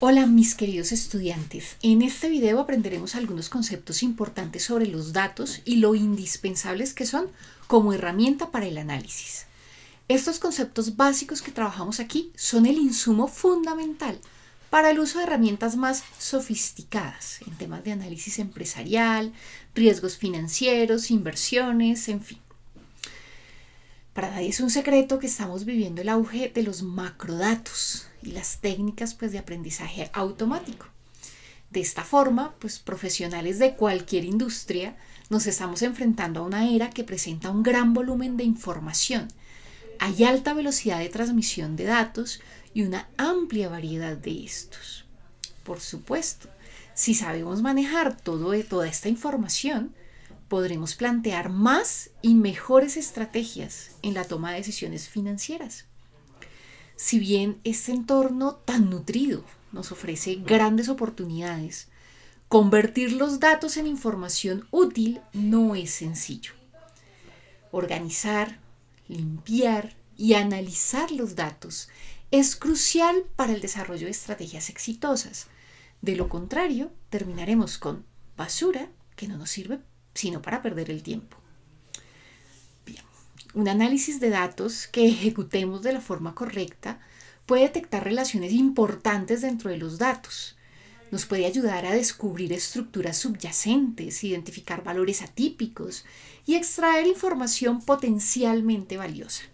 Hola mis queridos estudiantes, en este video aprenderemos algunos conceptos importantes sobre los datos y lo indispensables que son como herramienta para el análisis. Estos conceptos básicos que trabajamos aquí son el insumo fundamental para el uso de herramientas más sofisticadas en temas de análisis empresarial, riesgos financieros, inversiones, en fin. Para nadie es un secreto que estamos viviendo el auge de los macrodatos, y las técnicas pues, de aprendizaje automático. De esta forma, pues profesionales de cualquier industria nos estamos enfrentando a una era que presenta un gran volumen de información. Hay alta velocidad de transmisión de datos y una amplia variedad de estos. Por supuesto, si sabemos manejar todo, toda esta información, podremos plantear más y mejores estrategias en la toma de decisiones financieras. Si bien este entorno tan nutrido nos ofrece grandes oportunidades, convertir los datos en información útil no es sencillo. Organizar, limpiar y analizar los datos es crucial para el desarrollo de estrategias exitosas. De lo contrario, terminaremos con basura que no nos sirve sino para perder el tiempo un análisis de datos que ejecutemos de la forma correcta puede detectar relaciones importantes dentro de los datos. Nos puede ayudar a descubrir estructuras subyacentes, identificar valores atípicos y extraer información potencialmente valiosa.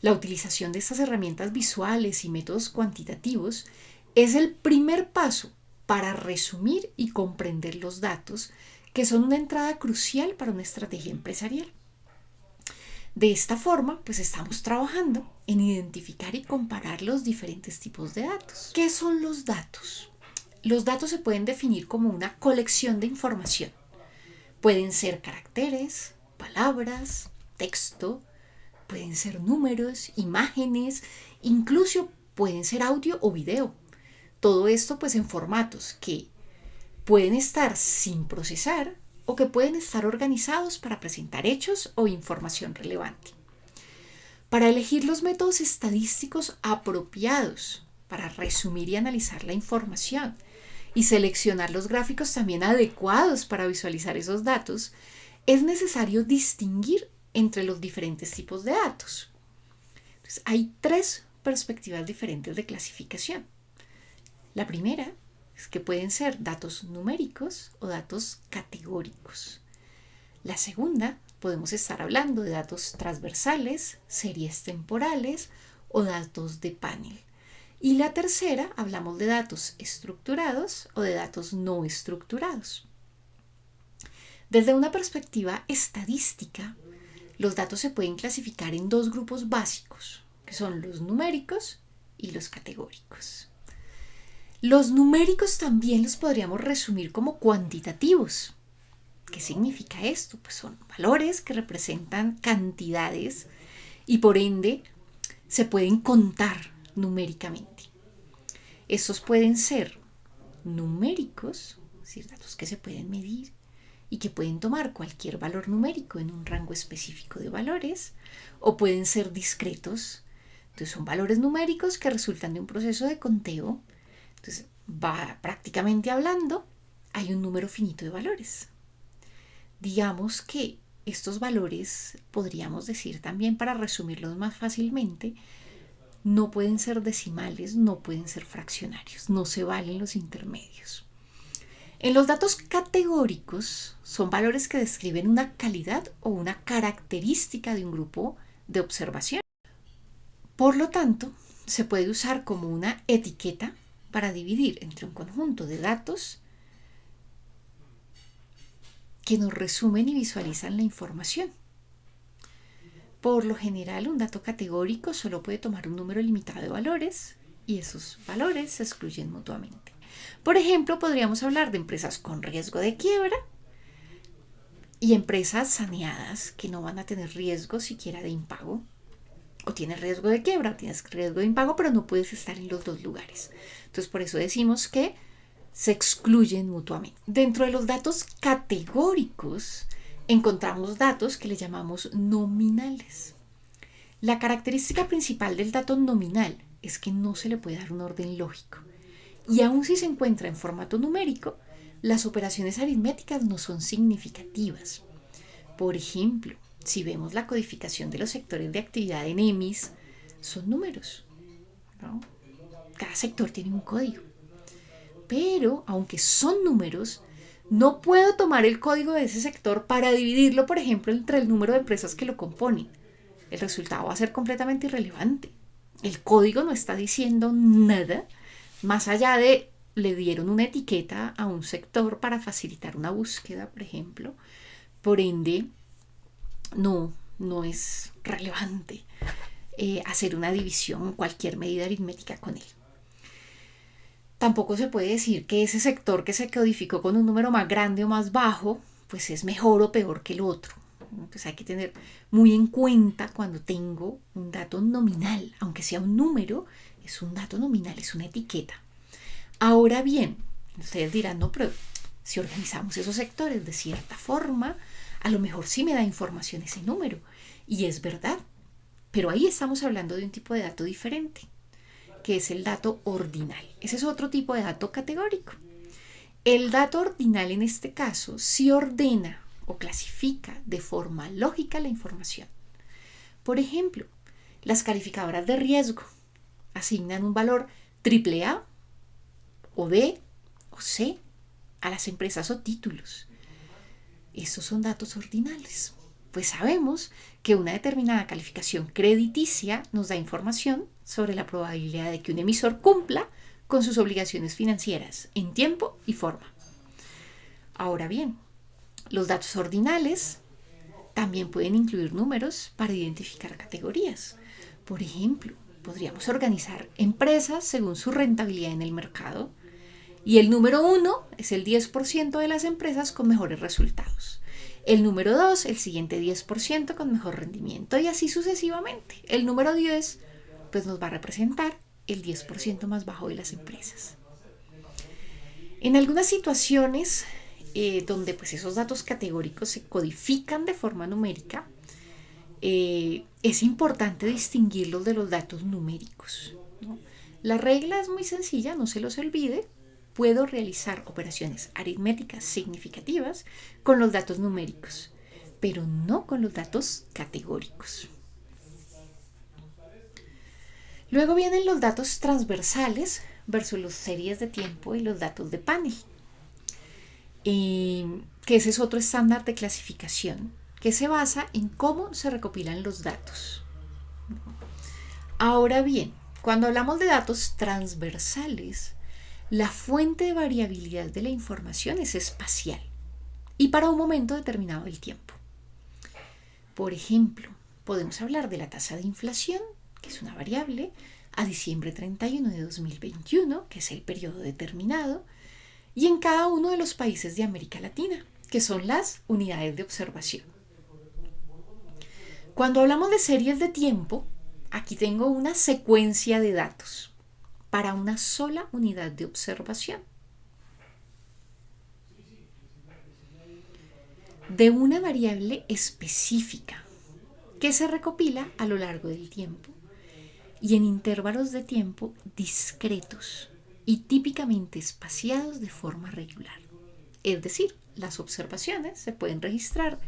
La utilización de estas herramientas visuales y métodos cuantitativos es el primer paso para resumir y comprender los datos, que son una entrada crucial para una estrategia empresarial. De esta forma, pues estamos trabajando en identificar y comparar los diferentes tipos de datos. ¿Qué son los datos? Los datos se pueden definir como una colección de información. Pueden ser caracteres, palabras, texto, pueden ser números, imágenes, incluso pueden ser audio o video. Todo esto pues en formatos que pueden estar sin procesar o que pueden estar organizados para presentar hechos o información relevante. Para elegir los métodos estadísticos apropiados para resumir y analizar la información y seleccionar los gráficos también adecuados para visualizar esos datos, es necesario distinguir entre los diferentes tipos de datos. hay tres perspectivas diferentes de clasificación. La primera que pueden ser datos numéricos o datos categóricos. La segunda, podemos estar hablando de datos transversales, series temporales o datos de panel. Y la tercera, hablamos de datos estructurados o de datos no estructurados. Desde una perspectiva estadística, los datos se pueden clasificar en dos grupos básicos, que son los numéricos y los categóricos. Los numéricos también los podríamos resumir como cuantitativos. ¿Qué significa esto? Pues son valores que representan cantidades y por ende se pueden contar numéricamente. Estos pueden ser numéricos, es decir, datos que se pueden medir y que pueden tomar cualquier valor numérico en un rango específico de valores, o pueden ser discretos. Entonces son valores numéricos que resultan de un proceso de conteo entonces, va prácticamente hablando, hay un número finito de valores. Digamos que estos valores, podríamos decir también para resumirlos más fácilmente, no pueden ser decimales, no pueden ser fraccionarios, no se valen los intermedios. En los datos categóricos son valores que describen una calidad o una característica de un grupo de observación. Por lo tanto, se puede usar como una etiqueta para dividir entre un conjunto de datos que nos resumen y visualizan la información. Por lo general, un dato categórico solo puede tomar un número limitado de valores y esos valores se excluyen mutuamente. Por ejemplo, podríamos hablar de empresas con riesgo de quiebra y empresas saneadas que no van a tener riesgo siquiera de impago o tienes riesgo de quiebra, tienes riesgo de impago, pero no puedes estar en los dos lugares. Entonces, por eso decimos que se excluyen mutuamente. Dentro de los datos categóricos, encontramos datos que le llamamos nominales. La característica principal del dato nominal es que no se le puede dar un orden lógico Y aun si se encuentra en formato numérico, las operaciones aritméticas no son significativas. Por ejemplo, si vemos la codificación de los sectores de actividad en EMIS, son números. Cada sector tiene un código. Pero, aunque son números, no puedo tomar el código de ese sector para dividirlo, por ejemplo, entre el número de empresas que lo componen. El resultado va a ser completamente irrelevante. El código no está diciendo nada más allá de le dieron una etiqueta a un sector para facilitar una búsqueda, por ejemplo. Por ende, no, no es relevante eh, hacer una división, cualquier medida aritmética con él. Tampoco se puede decir que ese sector que se codificó con un número más grande o más bajo, pues es mejor o peor que el otro. Pues hay que tener muy en cuenta cuando tengo un dato nominal, aunque sea un número, es un dato nominal, es una etiqueta. Ahora bien, ustedes dirán, no, pero si organizamos esos sectores de cierta forma, a lo mejor sí me da información ese número. Y es verdad. Pero ahí estamos hablando de un tipo de dato diferente, que es el dato ordinal. Ese es otro tipo de dato categórico. El dato ordinal en este caso sí ordena o clasifica de forma lógica la información. Por ejemplo, las calificadoras de riesgo asignan un valor AAA o B o C a las empresas o títulos. Estos son datos ordinales, pues sabemos que una determinada calificación crediticia nos da información sobre la probabilidad de que un emisor cumpla con sus obligaciones financieras en tiempo y forma. Ahora bien, los datos ordinales también pueden incluir números para identificar categorías. Por ejemplo, podríamos organizar empresas según su rentabilidad en el mercado y el número uno es el 10% de las empresas con mejores resultados. El número 2, el siguiente 10% con mejor rendimiento y así sucesivamente. El número 10 pues nos va a representar el 10% más bajo de las empresas. En algunas situaciones eh, donde pues esos datos categóricos se codifican de forma numérica, eh, es importante distinguirlos de los datos numéricos. La regla es muy sencilla, no se los olvide, puedo realizar operaciones aritméticas significativas con los datos numéricos, pero no con los datos categóricos. Luego vienen los datos transversales versus las series de tiempo y los datos de panel, que ese es otro estándar de clasificación que se basa en cómo se recopilan los datos. Ahora bien, cuando hablamos de datos transversales, la fuente de variabilidad de la información es espacial y para un momento determinado del tiempo. Por ejemplo, podemos hablar de la tasa de inflación, que es una variable, a diciembre 31 de 2021, que es el periodo determinado, y en cada uno de los países de América Latina, que son las unidades de observación. Cuando hablamos de series de tiempo, aquí tengo una secuencia de datos para una sola unidad de observación. De una variable específica que se recopila a lo largo del tiempo y en intervalos de tiempo discretos y típicamente espaciados de forma regular. Es decir, las observaciones se pueden registrar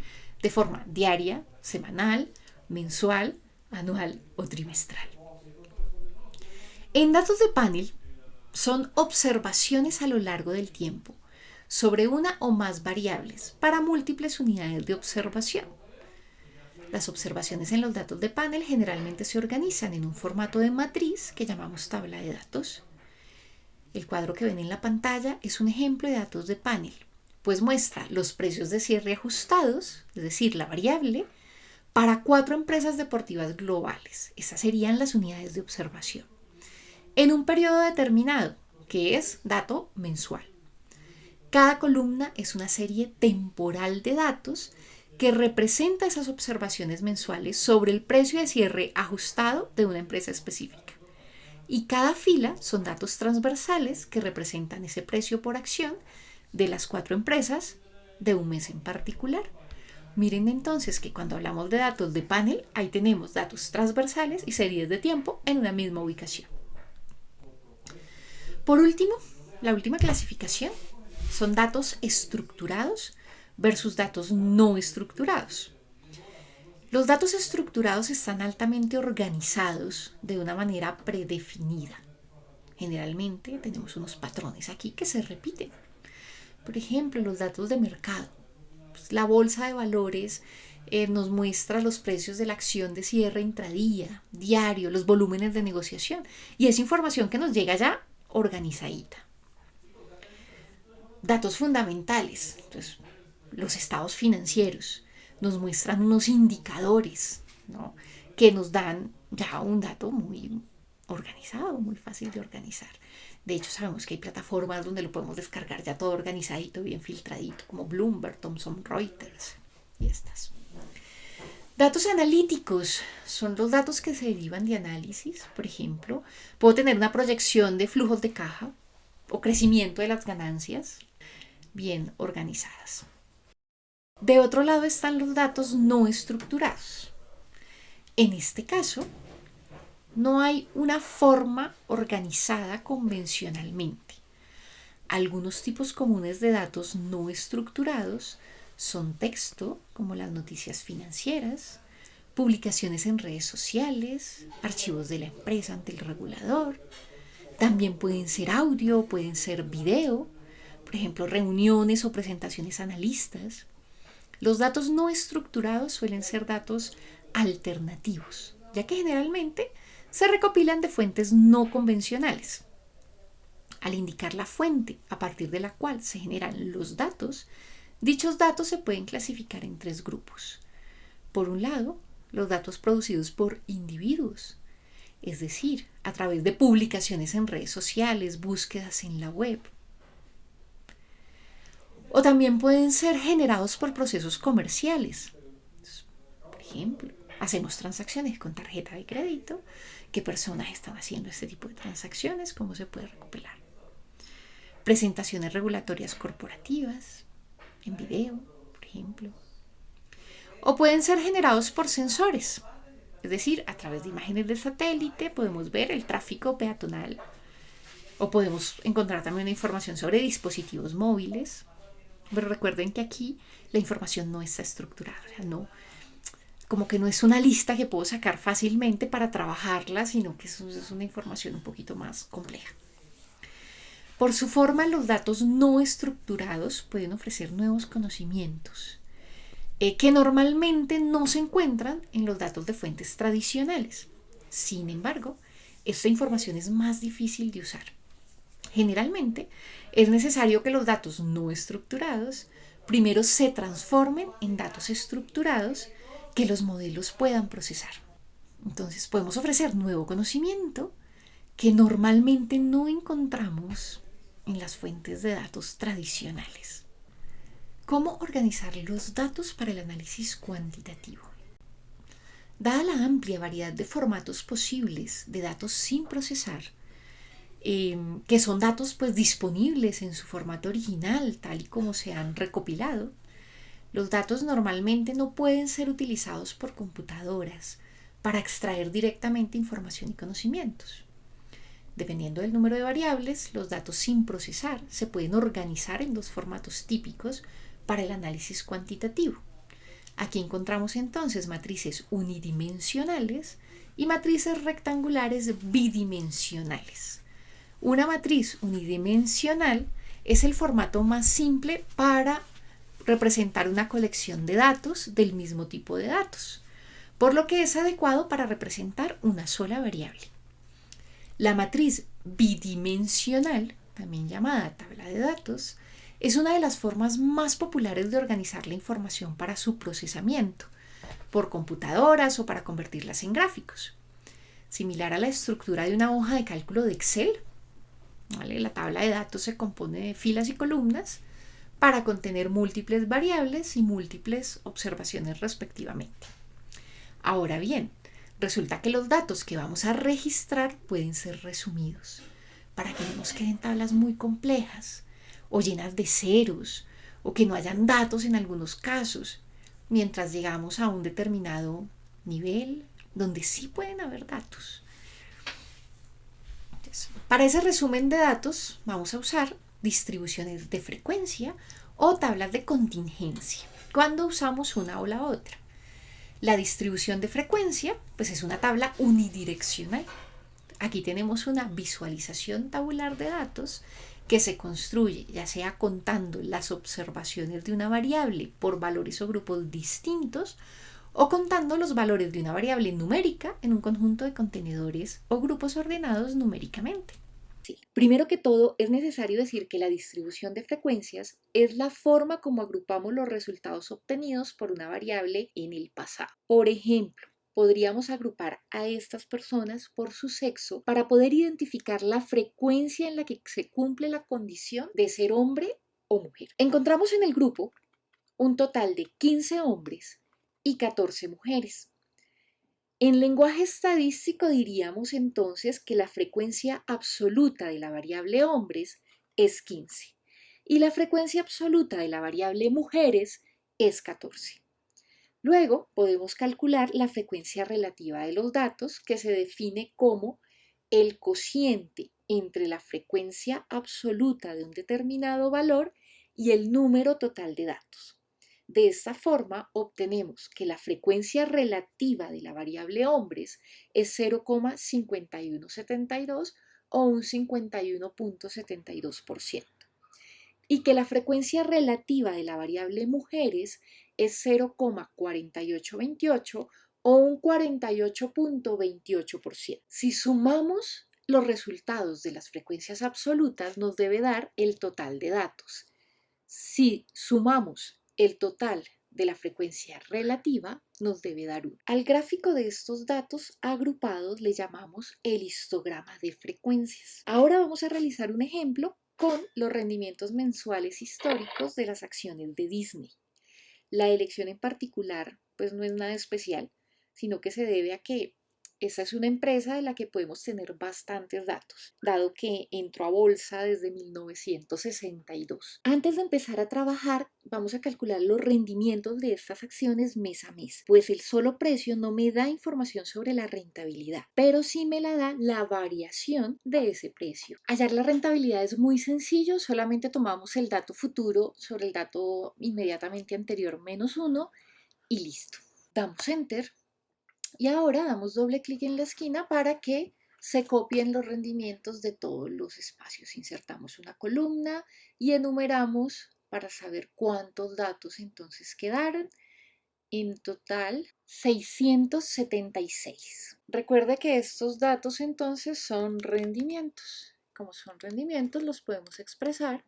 de forma diaria, semanal, mensual, anual o trimestral. En datos de panel son observaciones a lo largo del tiempo sobre una o más variables para múltiples unidades de observación. Las observaciones en los datos de panel generalmente se organizan en un formato de matriz que llamamos tabla de datos. El cuadro que ven en la pantalla es un ejemplo de datos de panel, pues muestra los precios de cierre ajustados, es decir, la variable, para cuatro empresas deportivas globales. Esas serían las unidades de observación en un periodo determinado, que es dato mensual. Cada columna es una serie temporal de datos que representa esas observaciones mensuales sobre el precio de cierre ajustado de una empresa específica. Y cada fila son datos transversales que representan ese precio por acción de las cuatro empresas de un mes en particular. Miren entonces que cuando hablamos de datos de panel, ahí tenemos datos transversales y series de tiempo en una misma ubicación. Por último, la última clasificación son datos estructurados versus datos no estructurados. Los datos estructurados están altamente organizados de una manera predefinida. Generalmente tenemos unos patrones aquí que se repiten. Por ejemplo, los datos de mercado. Pues, la bolsa de valores eh, nos muestra los precios de la acción de cierre intradía, diario, los volúmenes de negociación. Y es información que nos llega ya organizadita. Datos fundamentales. Entonces, los estados financieros nos muestran unos indicadores que nos dan ya un dato muy organizado, muy fácil de organizar. De hecho, sabemos que hay plataformas donde lo podemos descargar ya todo organizadito, bien filtradito, como Bloomberg, Thomson Reuters y estas. Datos analíticos son los datos que se derivan de análisis. Por ejemplo, puedo tener una proyección de flujos de caja o crecimiento de las ganancias bien organizadas. De otro lado están los datos no estructurados. En este caso, no hay una forma organizada convencionalmente. Algunos tipos comunes de datos no estructurados son texto, como las noticias financieras, publicaciones en redes sociales, archivos de la empresa ante el regulador. También pueden ser audio, pueden ser video, por ejemplo, reuniones o presentaciones analistas. Los datos no estructurados suelen ser datos alternativos, ya que generalmente se recopilan de fuentes no convencionales. Al indicar la fuente a partir de la cual se generan los datos, dichos datos se pueden clasificar en tres grupos. Por un lado, los datos producidos por individuos, es decir, a través de publicaciones en redes sociales, búsquedas en la web, o también pueden ser generados por procesos comerciales. Por ejemplo, hacemos transacciones con tarjeta de crédito. ¿Qué personas están haciendo este tipo de transacciones? ¿Cómo se puede recopilar? Presentaciones regulatorias corporativas, en video, por ejemplo. O pueden ser generados por sensores. Es decir, a través de imágenes de satélite podemos ver el tráfico peatonal. O podemos encontrar también información sobre dispositivos móviles, pero recuerden que aquí la información no está estructurada, no, como que no es una lista que puedo sacar fácilmente para trabajarla, sino que es una información un poquito más compleja. Por su forma, los datos no estructurados pueden ofrecer nuevos conocimientos eh, que normalmente no se encuentran en los datos de fuentes tradicionales. Sin embargo, esta información es más difícil de usar. Generalmente es necesario que los datos no estructurados primero se transformen en datos estructurados que los modelos puedan procesar. Entonces podemos ofrecer nuevo conocimiento que normalmente no encontramos en las fuentes de datos tradicionales. ¿Cómo organizar los datos para el análisis cuantitativo? Dada la amplia variedad de formatos posibles de datos sin procesar, Em, que son datos pues disponibles en su formato original, tal y como se han recopilado. Los datos normalmente no pueden ser utilizados por computadoras para extraer directamente información y conocimientos. Dependiendo del número de variables, los datos sin procesar se pueden organizar en dos formatos típicos para el análisis cuantitativo. Aquí encontramos entonces matrices unidimensionales y matrices rectangulares bidimensionales. Una matriz unidimensional es el formato más simple para representar una colección de datos del mismo tipo de datos, por lo que es adecuado para representar una sola variable. La matriz bidimensional, también llamada tabla de datos, es una de las formas más populares de organizar la información para su procesamiento, por computadoras o para convertirlas en gráficos. Similar a la estructura de una hoja de cálculo de Excel, la tabla de datos se compone de filas y columnas para contener múltiples variables y múltiples observaciones respectivamente. Ahora bien, resulta que los datos que vamos a registrar pueden ser resumidos para que no nos queden tablas muy complejas o llenas de ceros o que no hayan datos en algunos casos, mientras llegamos a un determinado nivel donde sí pueden haber datos. Para ese resumen de datos vamos a usar distribuciones de frecuencia o tablas de contingencia cuando usamos una o la otra. La distribución de frecuencia pues es una tabla unidireccional. Aquí tenemos una visualización tabular de datos que se construye ya sea contando las observaciones de una variable por valores o grupos distintos o contando los valores de una variable numérica en un conjunto de contenedores o grupos ordenados numéricamente. Primero que todo, es necesario decir que la distribución de frecuencias es la forma como agrupamos los resultados obtenidos por una variable en el pasado. Por ejemplo, podríamos agrupar a estas personas por su sexo para poder identificar la frecuencia en la que se cumple la condición de ser hombre o mujer. Encontramos en el grupo un total de 15 hombres y 14 mujeres. En lenguaje estadístico diríamos entonces que la frecuencia absoluta de la variable hombres es 15 y la frecuencia absoluta de la variable mujeres es 14. Luego podemos calcular la frecuencia relativa de los datos que se define como el cociente entre la frecuencia absoluta de un determinado valor y el número total de datos. De esta forma obtenemos que la frecuencia relativa de la variable hombres es 0,5172 o un 51.72% y que la frecuencia relativa de la variable mujeres es 0,4828 o un 48.28%. Si sumamos los resultados de las frecuencias absolutas nos debe dar el total de datos. Si sumamos el total de la frecuencia relativa nos debe dar 1. Al gráfico de estos datos agrupados le llamamos el histograma de frecuencias. Ahora vamos a realizar un ejemplo con los rendimientos mensuales históricos de las acciones de Disney. La elección en particular pues no es nada especial, sino que se debe a que esa es una empresa de la que podemos tener bastantes datos, dado que entró a bolsa desde 1962. Antes de empezar a trabajar, vamos a calcular los rendimientos de estas acciones mes a mes, pues el solo precio no me da información sobre la rentabilidad, pero sí me la da la variación de ese precio. Hallar la rentabilidad es muy sencillo, solamente tomamos el dato futuro sobre el dato inmediatamente anterior menos uno y listo. Damos enter y ahora damos doble clic en la esquina para que se copien los rendimientos de todos los espacios. Insertamos una columna y enumeramos para saber cuántos datos entonces quedaron. En total, 676. Recuerde que estos datos entonces son rendimientos. Como son rendimientos, los podemos expresar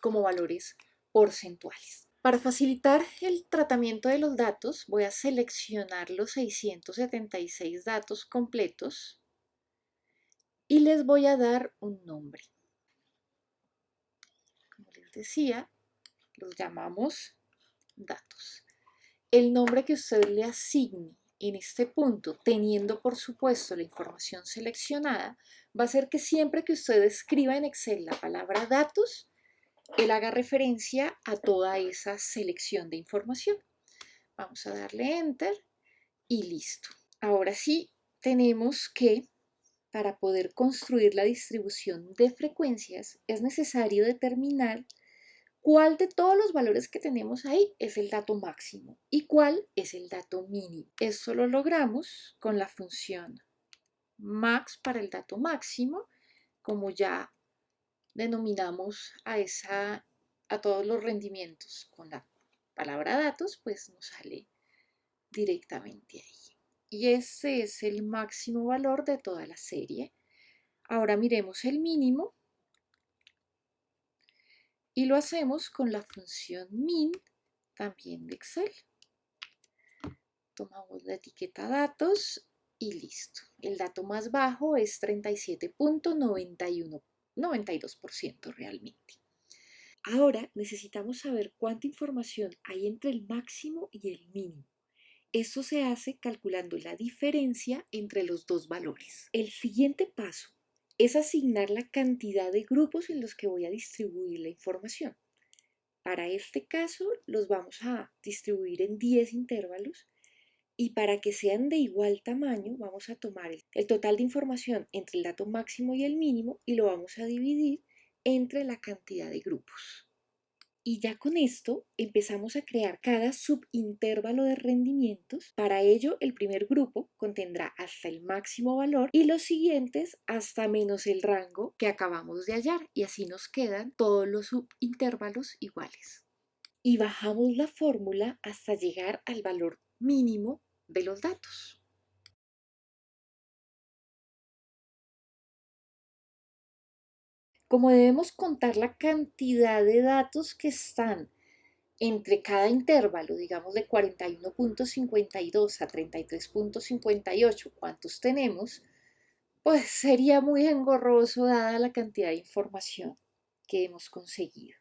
como valores porcentuales. Para facilitar el tratamiento de los datos, voy a seleccionar los 676 datos completos y les voy a dar un nombre. Como les decía, los llamamos datos. El nombre que usted le asigne en este punto, teniendo por supuesto la información seleccionada, va a ser que siempre que usted escriba en Excel la palabra datos, él haga referencia a toda esa selección de información. Vamos a darle Enter y listo. Ahora sí, tenemos que, para poder construir la distribución de frecuencias, es necesario determinar cuál de todos los valores que tenemos ahí es el dato máximo y cuál es el dato mínimo. Eso lo logramos con la función max para el dato máximo, como ya denominamos a, esa, a todos los rendimientos con la palabra datos, pues nos sale directamente ahí. Y ese es el máximo valor de toda la serie. Ahora miremos el mínimo y lo hacemos con la función min también de Excel. Tomamos la etiqueta datos y listo. El dato más bajo es 37.91 92% realmente. Ahora necesitamos saber cuánta información hay entre el máximo y el mínimo. Eso se hace calculando la diferencia entre los dos valores. El siguiente paso es asignar la cantidad de grupos en los que voy a distribuir la información. Para este caso los vamos a distribuir en 10 intervalos Y para que sean de igual tamaño, vamos a tomar el, total de información entre el dato máximo y el mínimo y lo vamos a dividir entre la cantidad de grupos. Y ya con esto empezamos a crear cada subintervalo de rendimientos. Para ello, el primer grupo contendrá hasta el máximo valor y los siguientes hasta menos el rango que acabamos de hallar. Y así nos quedan todos los subintervalos iguales. Y bajamos la fórmula hasta llegar al valor mínimo de los datos. Como debemos contar la cantidad de datos que están entre cada intervalo, digamos de 41.52 a 33.58, ¿cuántos tenemos? Pues sería muy engorroso dada la cantidad de información que hemos conseguido.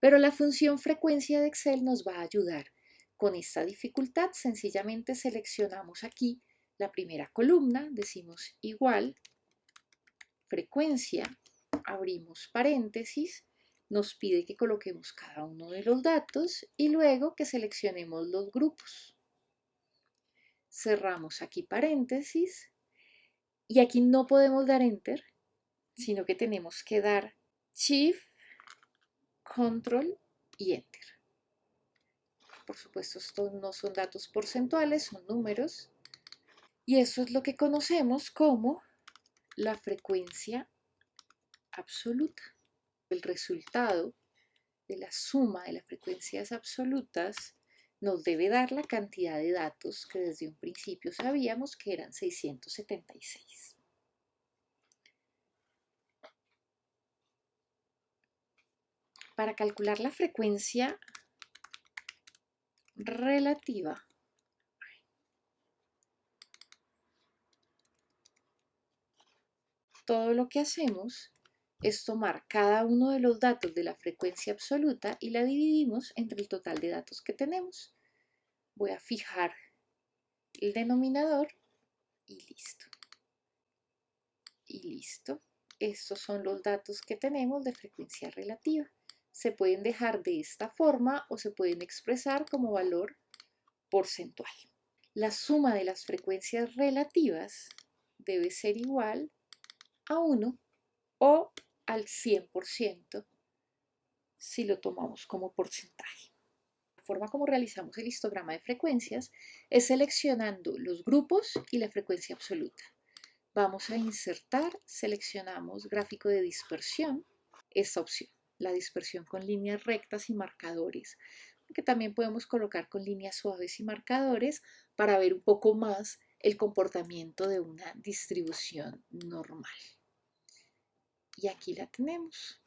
Pero la función frecuencia de Excel nos va a ayudar con esta dificultad sencillamente seleccionamos aquí la primera columna, decimos igual, frecuencia, abrimos paréntesis, nos pide que coloquemos cada uno de los datos y luego que seleccionemos los grupos. Cerramos aquí paréntesis y aquí no podemos dar Enter, sino que tenemos que dar Shift, Control y Enter. Por supuesto, estos no son datos porcentuales, son números. Y eso es lo que conocemos como la frecuencia absoluta. El resultado de la suma de las frecuencias absolutas nos debe dar la cantidad de datos que desde un principio sabíamos que eran 676. Para calcular la frecuencia relativa todo lo que hacemos es tomar cada uno de los datos de la frecuencia absoluta y la dividimos entre el total de datos que tenemos. Voy a fijar el denominador y listo. Y listo. Estos son los datos que tenemos de frecuencia relativa se pueden dejar de esta forma o se pueden expresar como valor porcentual. La suma de las frecuencias relativas debe ser igual a 1 o al 100% si lo tomamos como porcentaje. La forma como realizamos el histograma de frecuencias es seleccionando los grupos y la frecuencia absoluta. Vamos a insertar, seleccionamos gráfico de dispersión, esta opción la dispersión con líneas rectas y marcadores, que también podemos colocar con líneas suaves y marcadores para ver un poco más el comportamiento de una distribución normal. Y aquí la tenemos.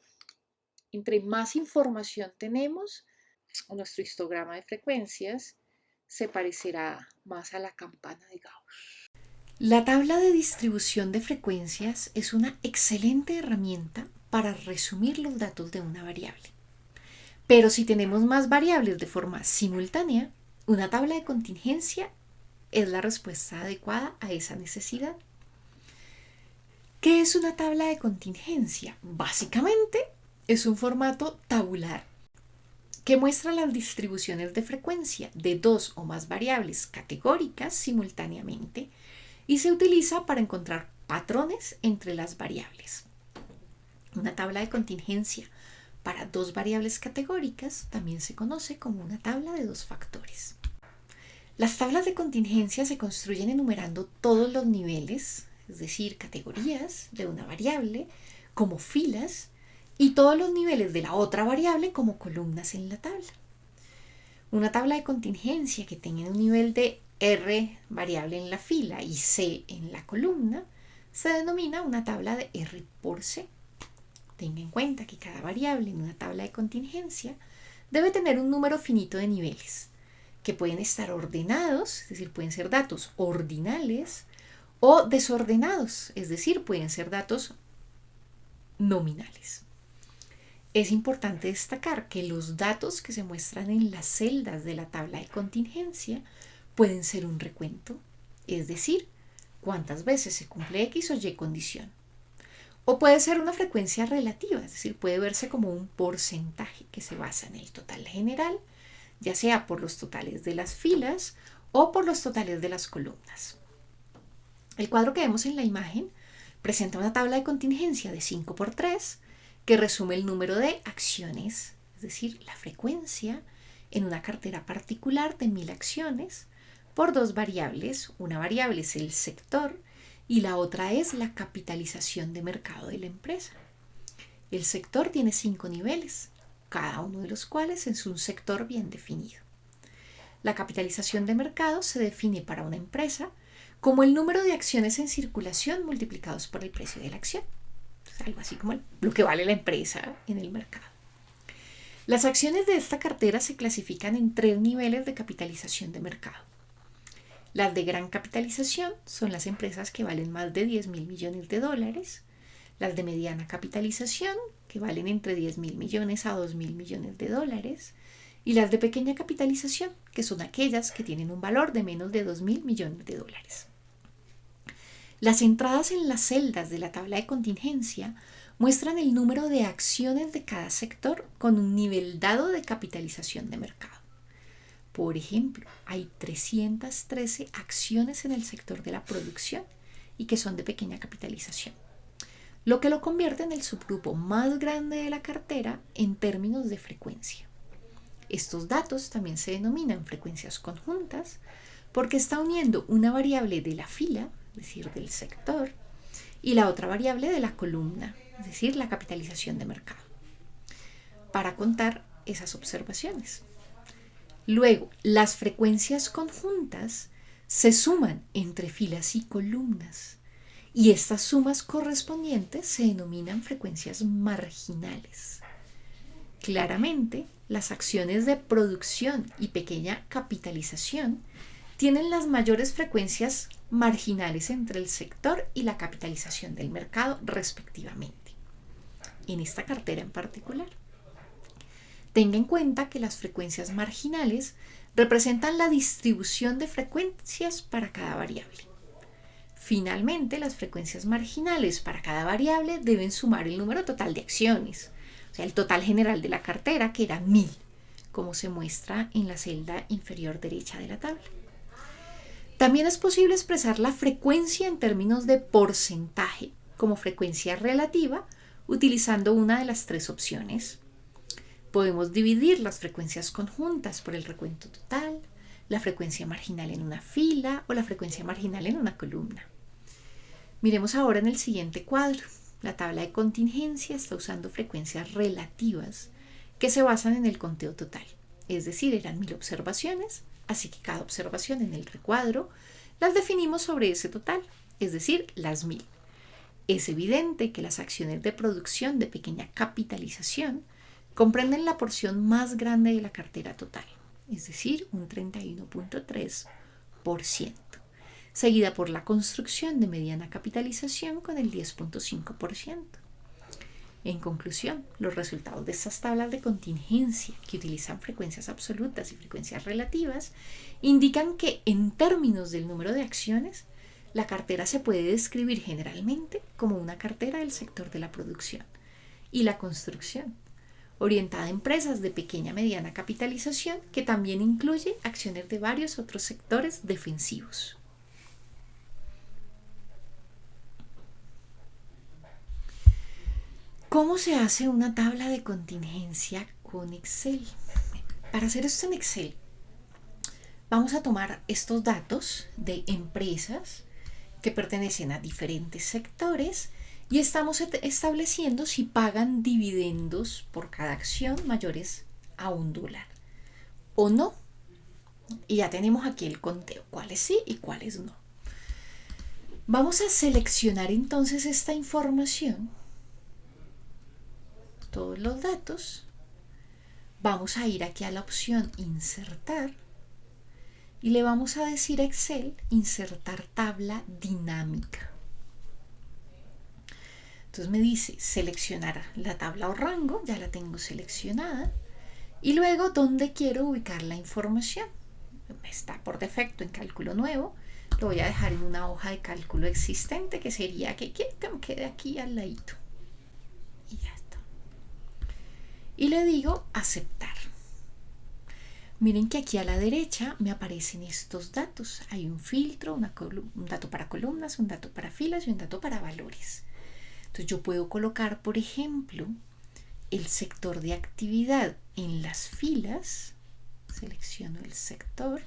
Entre más información tenemos, nuestro histograma de frecuencias se parecerá más a la campana de Gauss. La tabla de distribución de frecuencias es una excelente herramienta para resumir los datos de una variable. Pero si tenemos más variables de forma simultánea, una tabla de contingencia es la respuesta adecuada a esa necesidad. ¿Qué es una tabla de contingencia? Básicamente es un formato tabular que muestra las distribuciones de frecuencia de dos o más variables categóricas simultáneamente y se utiliza para encontrar patrones entre las variables. Una tabla de contingencia para dos variables categóricas también se conoce como una tabla de dos factores. Las tablas de contingencia se construyen enumerando todos los niveles, es decir, categorías de una variable, como filas, y todos los niveles de la otra variable como columnas en la tabla. Una tabla de contingencia que tenga un nivel de R variable en la fila y C en la columna se denomina una tabla de R por C. Tenga en cuenta que cada variable en una tabla de contingencia debe tener un número finito de niveles, que pueden estar ordenados, es decir, pueden ser datos ordinales, o desordenados, es decir, pueden ser datos nominales. Es importante destacar que los datos que se muestran en las celdas de la tabla de contingencia pueden ser un recuento, es decir, cuántas veces se cumple X o Y condición. O puede ser una frecuencia relativa, es decir, puede verse como un porcentaje que se basa en el total general, ya sea por los totales de las filas o por los totales de las columnas. El cuadro que vemos en la imagen presenta una tabla de contingencia de 5 por 3 que resume el número de acciones, es decir, la frecuencia en una cartera particular de 1000 acciones por dos variables. Una variable es el sector y la otra es la capitalización de mercado de la empresa. El sector tiene cinco niveles, cada uno de los cuales es un sector bien definido. La capitalización de mercado se define para una empresa como el número de acciones en circulación multiplicados por el precio de la acción. algo así como lo que vale la empresa en el mercado. Las acciones de esta cartera se clasifican en tres niveles de capitalización de mercado. Las de gran capitalización son las empresas que valen más de 10 mil millones de dólares. Las de mediana capitalización, que valen entre 10 mil millones a 2 mil millones de dólares. Y las de pequeña capitalización, que son aquellas que tienen un valor de menos de 2 mil millones de dólares. Las entradas en las celdas de la tabla de contingencia muestran el número de acciones de cada sector con un nivel dado de capitalización de mercado. Por ejemplo, hay 313 acciones en el sector de la producción y que son de pequeña capitalización, lo que lo convierte en el subgrupo más grande de la cartera en términos de frecuencia. Estos datos también se denominan frecuencias conjuntas porque está uniendo una variable de la fila, es decir, del sector, y la otra variable de la columna, es decir, la capitalización de mercado, para contar esas observaciones. Luego, las frecuencias conjuntas se suman entre filas y columnas y estas sumas correspondientes se denominan frecuencias marginales. Claramente, las acciones de producción y pequeña capitalización tienen las mayores frecuencias marginales entre el sector y la capitalización del mercado respectivamente, en esta cartera en particular. Tenga en cuenta que las frecuencias marginales representan la distribución de frecuencias para cada variable. Finalmente, las frecuencias marginales para cada variable deben sumar el número total de acciones, o sea, el total general de la cartera, que era 1000, como se muestra en la celda inferior derecha de la tabla. También es posible expresar la frecuencia en términos de porcentaje como frecuencia relativa utilizando una de las tres opciones. Podemos dividir las frecuencias conjuntas por el recuento total, la frecuencia marginal en una fila o la frecuencia marginal en una columna. Miremos ahora en el siguiente cuadro. La tabla de contingencia está usando frecuencias relativas que se basan en el conteo total. Es decir, eran mil observaciones así que cada observación en el recuadro las definimos sobre ese total, es decir, las mil. Es evidente que las acciones de producción de pequeña capitalización comprenden la porción más grande de la cartera total, es decir, un 31.3%, seguida por la construcción de mediana capitalización con el 10.5%. En conclusión, los resultados de estas tablas de contingencia, que utilizan frecuencias absolutas y frecuencias relativas, indican que en términos del número de acciones, la cartera se puede describir generalmente como una cartera del sector de la producción y la construcción, orientada a empresas de pequeña mediana capitalización que también incluye acciones de varios otros sectores defensivos. ¿Cómo se hace una tabla de contingencia con Excel? Para hacer esto en Excel, vamos a tomar estos datos de empresas que pertenecen a diferentes sectores y estamos estableciendo si pagan dividendos por cada acción mayores a un dólar o no. Y ya tenemos aquí el conteo, cuáles sí y cuáles no. Vamos a seleccionar entonces esta información todos los datos, vamos a ir aquí a la opción insertar y le vamos a decir a Excel insertar tabla dinámica. Entonces me dice seleccionar la tabla o rango, ya la tengo seleccionada, y luego dónde quiero ubicar la información. Está por defecto en cálculo nuevo, lo voy a dejar en una hoja de cálculo existente que sería que, que me quede aquí al ladito. Y ya y le digo aceptar. Miren que aquí a la derecha me aparecen estos datos. Hay un filtro, un dato para columnas, un dato para filas y un dato para valores. Entonces yo puedo colocar, por ejemplo, el sector de actividad en las filas. Selecciono el sector.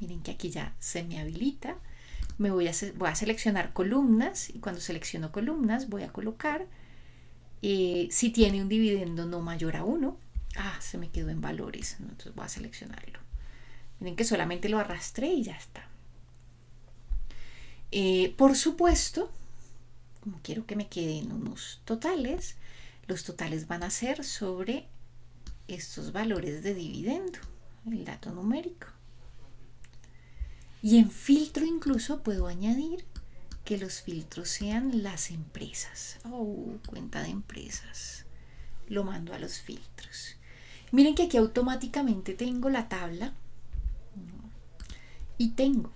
Miren que aquí ya se me habilita. Me voy a, seleccionar columnas y cuando selecciono columnas voy a colocar eh, si tiene un dividendo no mayor a 1 Ah, se me quedó en valores. Entonces voy a seleccionarlo. Miren que solamente lo arrastré y ya está. Eh, por supuesto, como quiero que me queden unos totales, los totales van a ser sobre estos valores de dividendo, el dato numérico. Y en filtro incluso puedo añadir que los filtros sean las empresas. Oh, cuenta de empresas. Lo mando a los filtros. Miren que aquí automáticamente tengo la tabla y tengo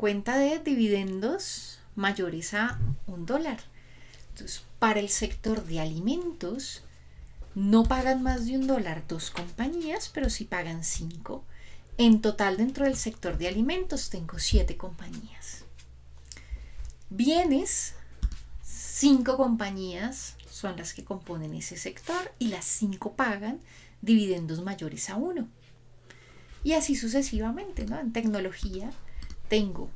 cuenta de dividendos mayores a un dólar. Entonces, para el sector de alimentos, no pagan más de un dólar dos compañías, pero sí pagan cinco. En total, dentro del sector de alimentos, tengo siete compañías. Bienes, cinco compañías son las que componen ese sector y las cinco pagan dividendos mayores a uno. Y así sucesivamente, ¿no? En tecnología tengo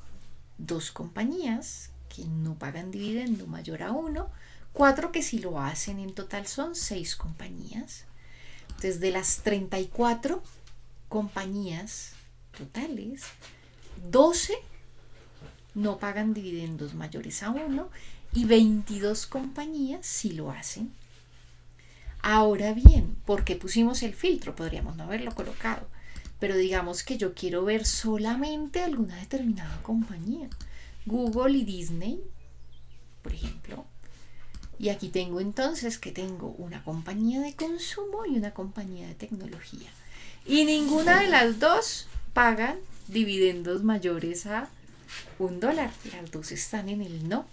dos compañías que no pagan dividendo mayor a uno, cuatro que sí lo hacen, en total son seis compañías. Desde las 34 compañías totales, 12 no pagan dividendos mayores a uno y 22 compañías sí lo hacen. Ahora bien, ¿por qué pusimos el filtro? Podríamos no haberlo colocado, pero digamos que yo quiero ver solamente alguna determinada compañía. Google y Disney, por ejemplo. Y aquí tengo entonces que tengo una compañía de consumo y una compañía de tecnología. Y ninguna de las dos pagan dividendos mayores a un dólar. Las dos están en el no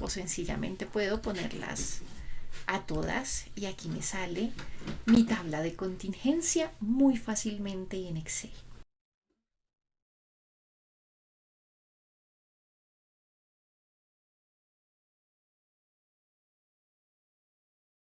o sencillamente puedo ponerlas a todas y aquí me sale mi tabla de contingencia muy fácilmente en Excel.